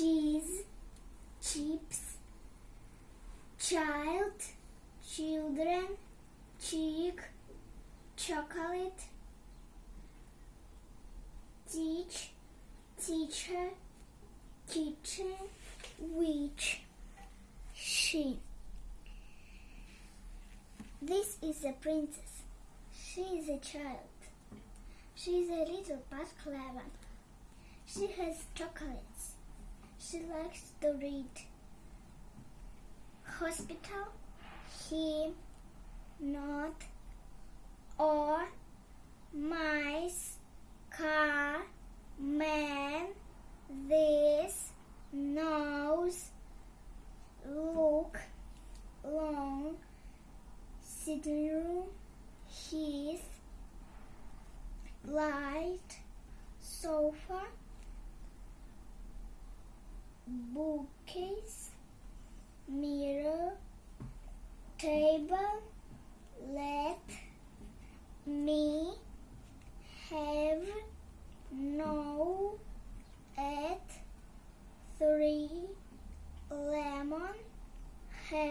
cheese, chips, child, children, cheek, chocolate, teach, teacher, kitchen, witch, she. This is a princess. She is a child. She is a little but clever. She has chocolates. She likes to read. Hospital, him, not, or, mice, car, man, this, nose, look, long, sitting room, his, light, sofa, bookcase, mirror, table. Let me have now at three lemon